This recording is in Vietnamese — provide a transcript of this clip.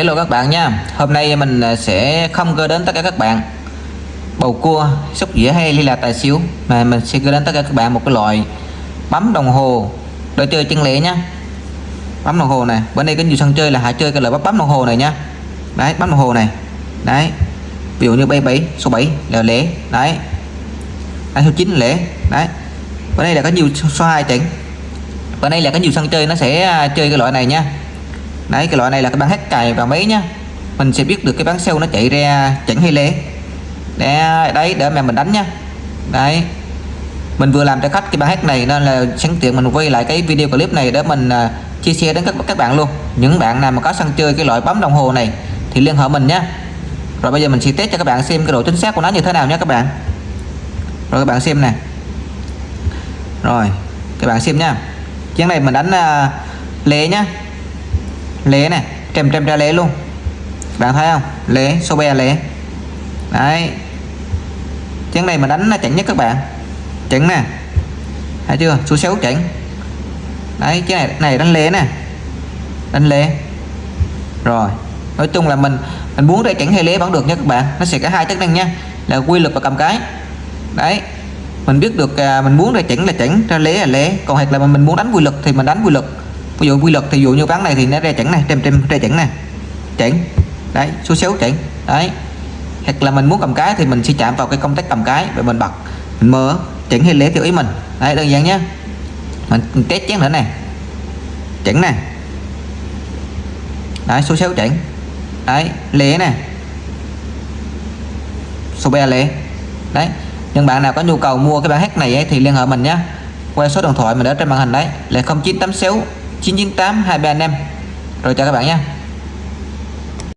Hello các bạn nha. Hôm nay mình à, sẽ không gửi đến tất cả các bạn. Bầu cua, sóc dĩa hay ly là tài xỉu Mà mình sẽ gửi đến tất cả các bạn một cái loại Bấm đồng hồ. Đồ chơi chân lẻ nha. Bấm đồng hồ này Bên đây có nhiều sân chơi là hãy chơi cái loại bấm, đồng hồ này nha. Đấy bấm đồng hồ này. Đấy Ví dụ như bay 7 số 7 là lẻ. Đấy. Anh số 9 lẻ. Đấy. Bên đây là có nhiều số 2 trận Bên đây là có nhiều sân chơi nó sẽ à, chơi cái loại này nha đấy cái loại này là cái bán hát cài vào máy nhá. Mình sẽ biết được cái bán sâu nó chạy ra chẳng hay lé đấy, đấy để mà mình đánh nhá. Đấy. Mình vừa làm cho khách cái bán hát này nên là sẵn tiện mình quay lại cái video clip này để mình uh, chia sẻ đến các các bạn luôn. Những bạn nào mà có sân chơi cái loại bấm đồng hồ này thì liên hệ mình nhé rồi bây giờ mình sẽ test cho các bạn xem cái độ chính xác của nó như thế nào nhé các bạn. Rồi các bạn xem nè. Rồi các bạn xem nha chén này mình đánh à, uh, lé nhá lế này trăm trăm ra lế luôn. Bạn thấy không? Lế số be lế. Đấy. Chén này mà đánh là chẳng nhất các bạn. Chẳng nè. Thấy chưa? Số 6 chẳng đấy cái này này đánh lé nè. Đánh lé rồi. Nói chung là mình mình muốn ra chẳng hay lé vẫn được nha các bạn. Nó sẽ có hai chức năng nha. Là quy lực và cầm cái. Đấy. Mình biết được à, mình muốn ra chỉnh là chỉnh ra lé là lé còn hoặc là mình muốn đánh quy lực thì mình đánh quy lực ví dụ quy luật thì dụ như ván này thì nó ra chẵn này trên trên ra chẵn này, chẵn. Đấy số xéo chẵn. Đấy. Hoặc là mình muốn cầm cái thì mình sẽ chạm vào cái công tắc cầm cái và mình bật. Mình mở chỉnh hay lẻ theo ý mình. Đấy đơn giản nhé. Mình test chén nữa này. Chẵn này. Đấy số xéo chẵn. Đấy lẻ này, số ba lẻ đấy. Nhưng bạn nào có nhu cầu mua cái bản hát này ấy, thì liên hệ mình nhé. Qua số điện thoại mình đã trên màn hình đấy. Là 0986 998 235 rồi chào các bạn nha.